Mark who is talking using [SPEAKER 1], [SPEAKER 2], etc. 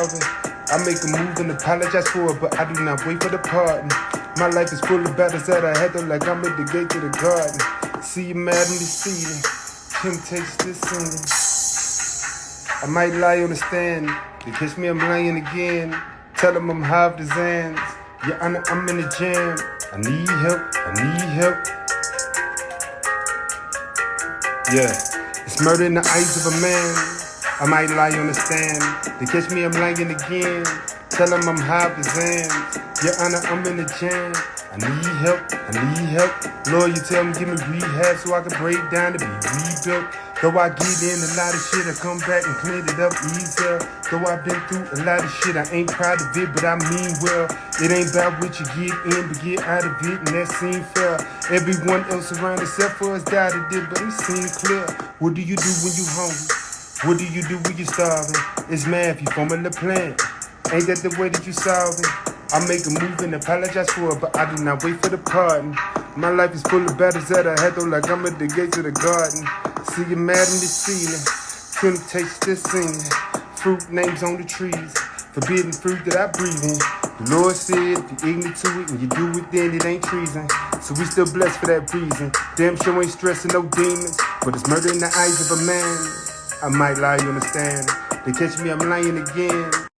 [SPEAKER 1] I make a move and apologize for it, but I do not wait for the pardon. My life is full of battles that I had to like I'm at the gate to the garden. See you mad and deceiving. Temptations descending. I might lie on the stand. They catch me, I'm lying again. Tell them I'm half the Zans. Yeah, I'm, I'm in the jam. I need help. I need help. Yeah, it's murder in the eyes of a man. I might lie on the stand. They catch me, I'm lying again. Tell them I'm high the Zans. Your Honor, I'm in the jam. I need help. I need help. Lord, you tell me give me rehab so I can break down to be rebuilt. Though I get in a lot of shit, I come back and clean it up easier. Though I've been through a lot of shit, I ain't proud of it, but I mean well. It ain't about what you get in, but get out of it, and that seem fair. Everyone else around except for us doubted it, but it seemed clear. What do you do when you hungry? What do you do when you're starving? It's math, you forming the plan. Ain't that the way that you solve it? I make a move and apologize for it, but I do not wait for the pardon. My life is full of battles that I had though, like I'm at the gates of the garden. See you mad in the ceiling, temptations this singing, fruit names on the trees, forbidden fruit that I breathe in. The Lord said, if you're ignorant to it and you do it, then it ain't treason. So we still blessed for that reason. Damn sure ain't stressing no demons, but it's murder in the eyes of a man. I might lie, you understand? They catch me, I'm lying again.